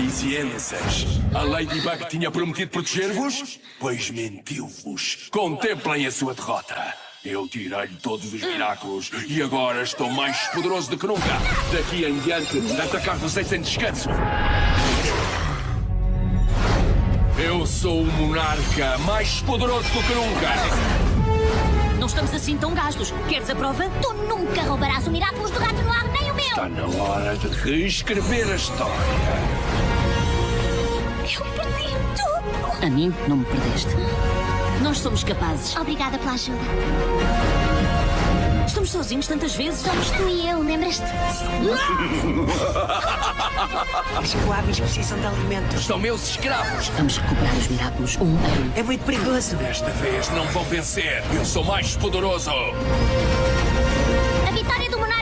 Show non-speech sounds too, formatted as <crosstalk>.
parisienses. A Ladybug tinha prometido proteger-vos? Pois mentiu-vos. Contemplem a sua derrota. Eu tirei-lhe todos os miraculos e agora estou mais poderoso do que nunca. Daqui em diante, atacar-vos é sem descanso. Eu sou o monarca mais poderoso do que nunca. Não estamos assim tão gastos. Queres a prova? Tu nunca roubarás o Miraculous do Rato Noir, nem o meu! Está na hora de reescrever a história. A mim não me perdeste. Nós somos capazes. Obrigada pela ajuda. Estamos sozinhos tantas vezes. Somos tu e eu, lembras-te? <laughs> Os coabis precisam de alimentos. São meus escravos. Vamos recuperar os Miraculous um a um. É muito perigoso. Desta vez não vão vencer. Eu sou mais poderoso. A vitória do Monarca!